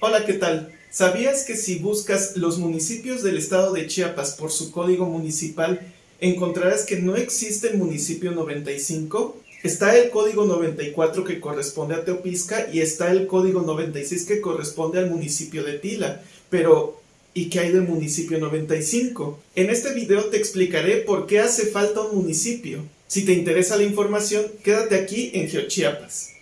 Hola, ¿qué tal? ¿Sabías que si buscas los municipios del estado de Chiapas por su código municipal, encontrarás que no existe el municipio 95? Está el código 94 que corresponde a Teopisca y está el código 96 que corresponde al municipio de Tila. Pero, ¿y qué hay del municipio 95? En este video te explicaré por qué hace falta un municipio. Si te interesa la información, quédate aquí en GeoChiapas.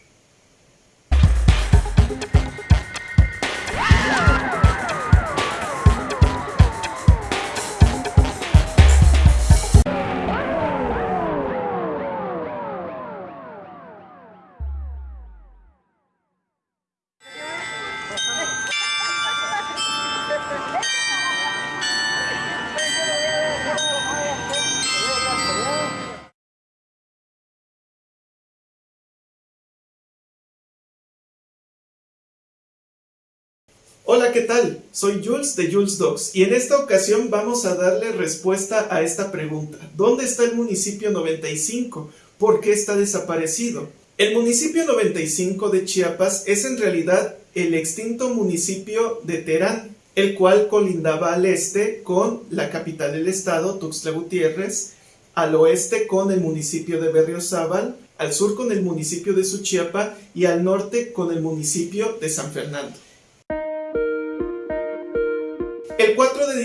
Hola, ¿qué tal? Soy Jules de Jules Dogs y en esta ocasión vamos a darle respuesta a esta pregunta. ¿Dónde está el municipio 95? ¿Por qué está desaparecido? El municipio 95 de Chiapas es en realidad el extinto municipio de Terán, el cual colindaba al este con la capital del estado, Tuxtla Gutiérrez, al oeste con el municipio de Berriozábal, al sur con el municipio de Suchiapa y al norte con el municipio de San Fernando.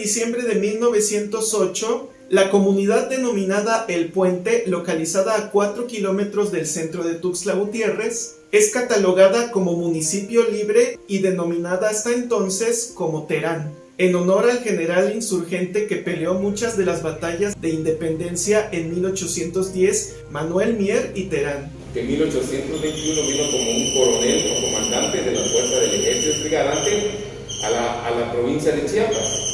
Diciembre de 1908, la comunidad denominada El Puente, localizada a 4 kilómetros del centro de Tuxtla Gutiérrez, es catalogada como municipio libre y denominada hasta entonces como Terán, en honor al general insurgente que peleó muchas de las batallas de independencia en 1810, Manuel Mier y Terán. Que en 1821 vino como un coronel o comandante de la fuerza del ejército trigarante a la, a la provincia de Chiapas.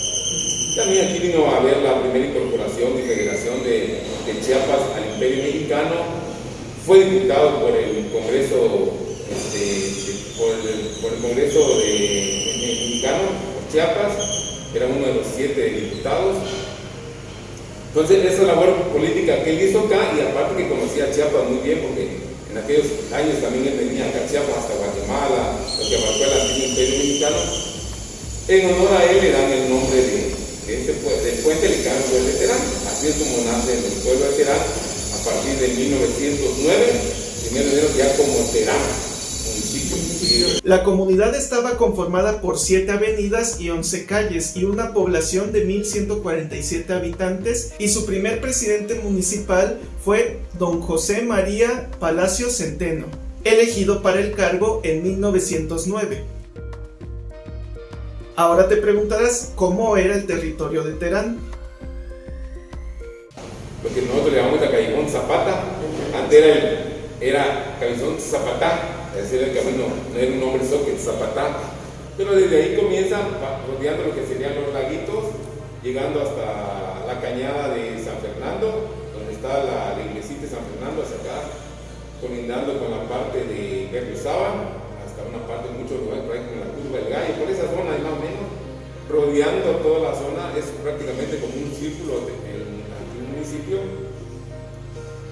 También aquí vino a ver la primera incorporación y federación de, Chiapas al Imperio Mexicano. Fue diputado por el Congreso, este, por, el, Congreso de, Mexicano, por Chiapas, era uno de los siete diputados. Entonces, esa labor política que él hizo acá, y aparte que conocía a Chiapas muy bien, porque en aquellos años también él venía acá a Chiapas hasta Guatemala, lo que marcó el Imperio Mexicano, en honor a él le dan el nombre de, este del puente Licano de Terán. Así es como nace en el pueblo de Terán a partir de 1909, primero de enero ya como Terán. La comunidad estaba conformada por 7 avenidas y 11 calles y una población de 1.147 habitantes y su primer presidente municipal fue don José María Palacio Centeno, elegido para el cargo en 1909. Ahora te preguntarás cómo era el territorio de Terán. Lo que nosotros llamamos a Callejón Zapata, antes era, el, era Cabezón Zapatá, es decir, el camino no era un nombre soque, Zapatá. Pero desde ahí comienza rodeando lo que serían los laguitos, llegando hasta la cañada de San Fernando, donde está la, la iglesita de San Fernando, hacia acá, colindando con la parte de Berriozábal, una parte, muchos lugares por como la del gallo, por esa zona más o menos, rodeando toda la zona, es prácticamente como un círculo del municipio,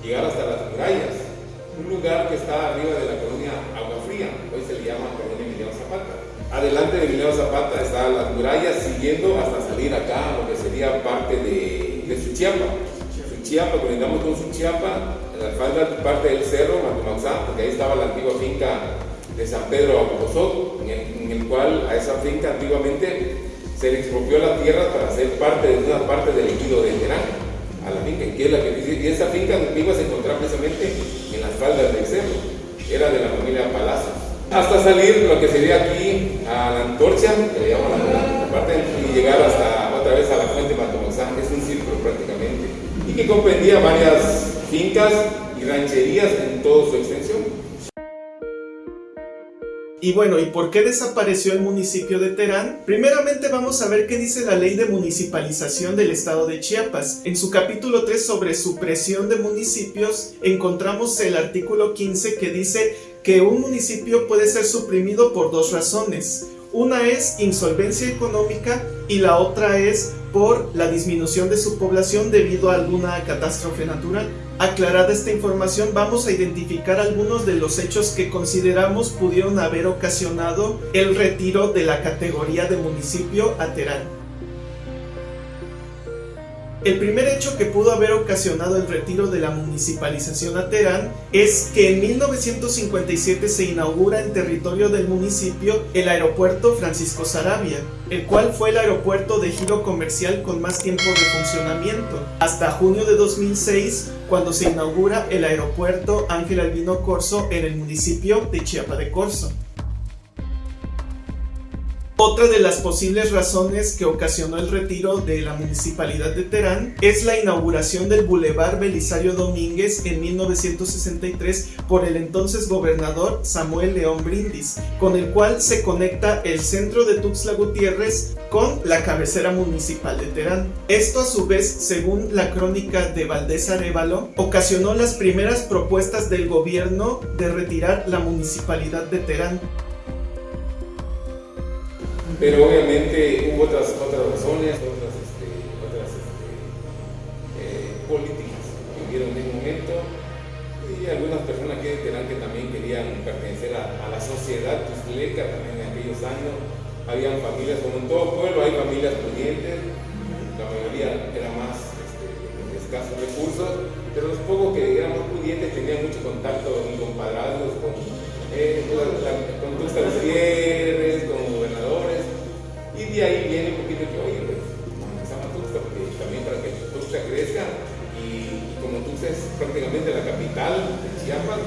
llegar hasta las murallas, un lugar que está arriba de la colonia Agua Fría, hoy se le llama colonia Emiliano Zapata. Adelante de Emiliano Zapata están las murallas, siguiendo hasta salir acá, lo que sería parte de, de Suchiapa. Suchiapa, conectamos con Suchiapa, la falda parte del cerro, Matumaxá, porque ahí estaba la antigua finca de San Pedro el, cual a esa finca antiguamente se le expropió la tierra para ser parte de una parte del ejido de Terán, a la finca, que es la que dice, y esa finca antigua se encontraba precisamente en las faldas del cerro, era de la familia Palacios. Hasta salir lo que sería aquí a la antorcha, que le llaman la, parte, y llegar hasta otra vez a la fuente Matomozán, es un círculo prácticamente, y que comprendía varias fincas y rancherías en toda su extensión. Y bueno, ¿y por qué desapareció el municipio de Terán? Primeramente vamos a ver qué dice la ley de municipalización del estado de Chiapas. En su capítulo 3 sobre supresión de municipios encontramos el artículo 15 que dice que un municipio puede ser suprimido por dos razones. Una es insolvencia económica y la otra es por la disminución de su población debido a alguna catástrofe natural. Aclarada esta información, vamos a identificar algunos de los hechos que consideramos pudieron haber ocasionado el retiro de la categoría de municipio a Terán. El primer hecho que pudo haber ocasionado el retiro de la municipalización a Terán es que en 1957 se inaugura en territorio del municipio el aeropuerto Francisco Sarabia, el cual fue el aeropuerto de giro comercial con más tiempo de funcionamiento, hasta junio de 2006 cuando se inaugura el aeropuerto Ángel Albino Corso en el municipio de Chiapa de Corzo. Otra de las posibles razones que ocasionó el retiro de la municipalidad de Terán es la inauguración del Boulevard Belisario Domínguez en 1963 por el entonces gobernador Samuel León Brindis, con el cual se conecta el centro de Tuxtla Gutiérrez con la cabecera municipal de Terán. Esto a su vez, según la crónica de Valdés Arevalo, ocasionó las primeras propuestas del gobierno de retirar la municipalidad de Terán pero obviamente hubo otras, otras razones, otras, este, otras este, eh, políticas que hubieron en ese momento y algunas personas que, que también querían pertenecer a, la sociedad tusleca también en aquellos años. Habían familias, como en todo pueblo, hay familias pudientes, la mayoría era más este, de escasos recursos, pero los pocos que eran más pudientes tenían mucho contacto con compadrazgos, con, eh, con es prácticamente la capital de Chiapas,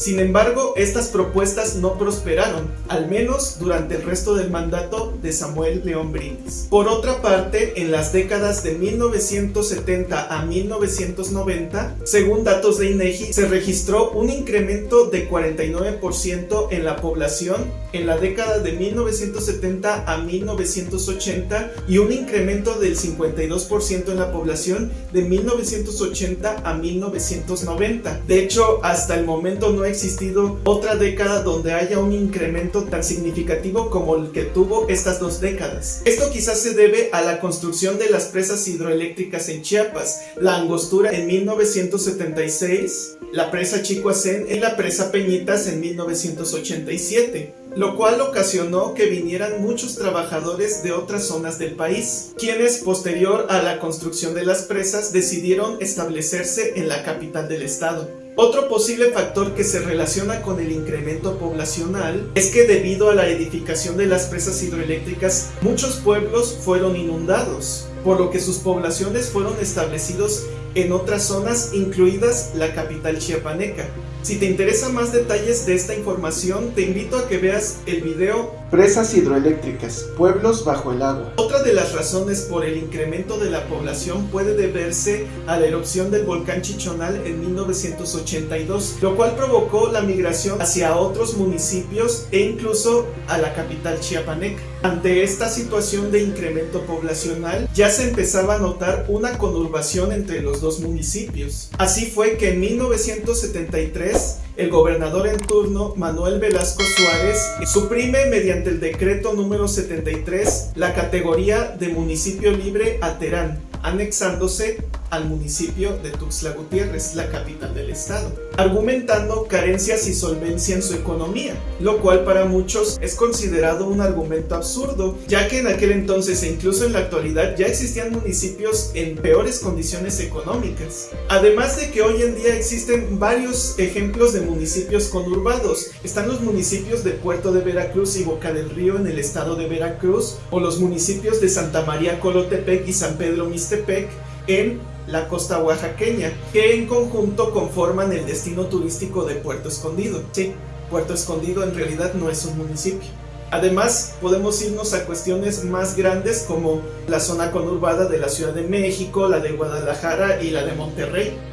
Sin embargo, estas propuestas no prosperaron, al menos durante el resto del mandato de Samuel León Brindis. Por otra parte, en las décadas de 1970 a 1990, según datos de INEGI, se registró un incremento de 49% en la población en la década de 1970 a 1980 y un incremento del 52% en la población de 1980 a 1990. De hecho, hasta el momento no existido otra década donde haya un incremento tan significativo como el que tuvo estas dos décadas. Esto quizás se debe a la construcción de las presas hidroeléctricas en Chiapas, la Angostura en 1976, la presa Chicoacén y la presa Peñitas en 1987 lo cual ocasionó que vinieran muchos trabajadores de otras zonas del país, quienes posterior a la construcción de las presas decidieron establecerse en la capital del estado. Otro posible factor que se relaciona con el incremento poblacional es que debido a la edificación de las presas hidroeléctricas, muchos pueblos fueron inundados, por lo que sus poblaciones fueron establecidos en otras zonas, incluidas la capital chiapaneca. Si te interesan más detalles de esta información, te invito a que veas el video Presas hidroeléctricas, pueblos bajo el agua. Otra de las razones por el incremento de la población puede deberse a la erupción del volcán Chichonal en 1982, lo cual provocó la migración hacia otros municipios e incluso a la capital chiapaneca. Ante esta situación de incremento poblacional, ya se empezaba a notar una conurbación entre los dos municipios. Así fue que en 1973 el gobernador en turno, Manuel Velasco Suárez, suprime mediante el decreto número 73 la categoría de municipio libre a Terán, anexándose al municipio de Tuxtla Gutiérrez, la capital del estado, argumentando carencias y solvencia en su economía, lo cual para muchos es considerado un argumento absurdo, ya que en aquel entonces e incluso en la actualidad ya existían municipios en peores condiciones económicas. Además de que hoy en día existen varios ejemplos de municipios conurbados, están los municipios de Puerto de Veracruz y Boca del Río en el estado de Veracruz, o los municipios de Santa María Colotepec y San Pedro Mixtepec en la costa oaxaqueña, que en conjunto conforman el destino turístico de Puerto Escondido. Sí, Puerto Escondido en realidad no es un municipio. Además, podemos irnos a cuestiones más grandes como la zona conurbada de la Ciudad de México, la de Guadalajara y la de Monterrey.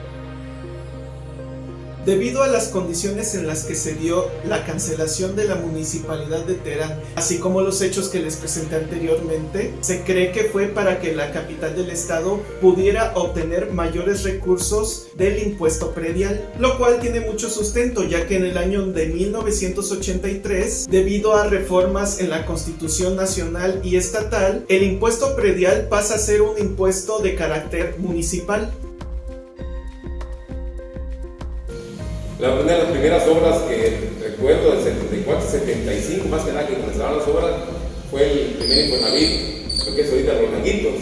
Debido a las condiciones en las que se dio la cancelación de la municipalidad de Terán, así como los hechos que les presenté anteriormente, se cree que fue para que la capital del estado pudiera obtener mayores recursos del impuesto predial, lo cual tiene mucho sustento ya que en el año de 1983, debido a reformas en la Constitución Nacional y Estatal, el impuesto predial pasa a ser un impuesto de carácter municipal. Una de las primeras obras que recuerdo del 74-75, más que nada que comenzaron las obras, fue el primer Infonavit, lo que es ahorita los Laguitos,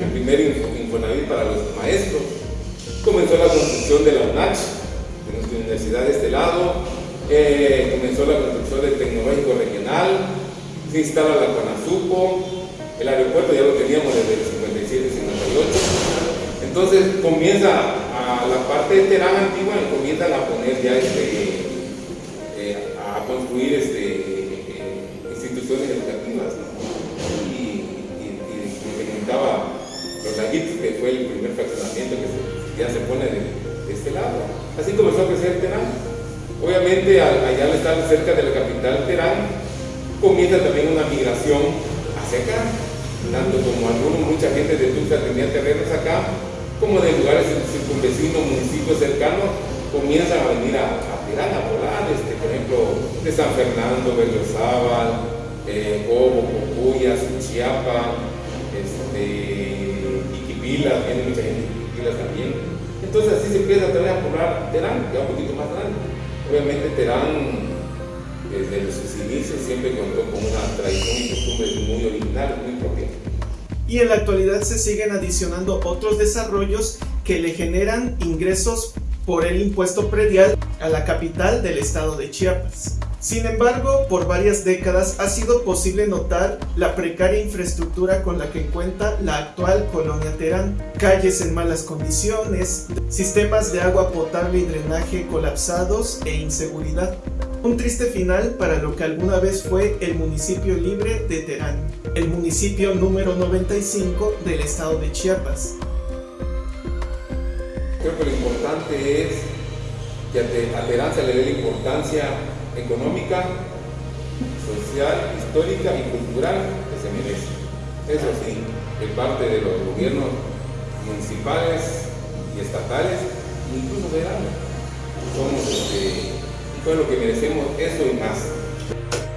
el primer Infonavit para los maestros. Comenzó la construcción de la UNACH, de nuestra universidad de este lado, eh, comenzó la construcción del Tecnológico Regional, se instala la CONASUPO, el aeropuerto ya lo teníamos desde el 57-58. Entonces comienza la parte de Terán antigua, comienzan a poner ya este, eh, a construir este, eh, instituciones educativas. Y, y, los laguitos, que fue el primer fraccionamiento que ya se pone de, este lado. Así comenzó a crecer Terán. Obviamente, allá al estar cerca de la capital Terán, comienza también una migración hacia acá, tanto como algunos, mucha gente de Tulsa tenía terrenos acá, como de lugares circunvecinos, municipios cercanos, comienzan a venir a, a Terán, a volar, este, por ejemplo, de San Fernando, Berriozábal, eh, Cobo, Chiapa, este, Iquipilas, viene mucha gente de Iquipilas también. Entonces así se empieza a a poblar Terán, ya un poquito más grande. Obviamente Terán desde sus inicios siempre contó con una tradición y costumbres muy originales, muy propias. Y en la actualidad se siguen adicionando otros desarrollos que le generan ingresos por el impuesto predial a la capital del estado de Chiapas. Sin embargo, por varias décadas ha sido posible notar la precaria infraestructura con la que cuenta la actual colonia Terán. Calles en malas condiciones, sistemas de agua potable y drenaje colapsados e inseguridad. Un triste final para lo que alguna vez fue el municipio libre de Terán, el municipio número 95 del estado de Chiapas. Creo que lo importante es que a Terán se le dé la importancia económica, social, histórica y cultural que se merece. Eso sí, de parte de los gobiernos municipales y estatales, incluso federales. Somos este, fue lo que merecemos, eso y más.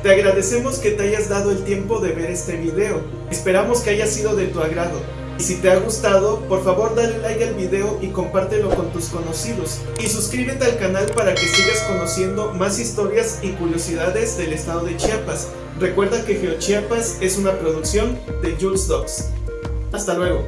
Te agradecemos que te hayas dado el tiempo de ver este video. Esperamos que haya sido de tu agrado. Y si te ha gustado, por favor dale like al video y compártelo con tus conocidos. Y suscríbete al canal para que sigas conociendo más historias y curiosidades del estado de Chiapas. Recuerda que GeoChiapas es una producción de Jules Dogs. Hasta luego.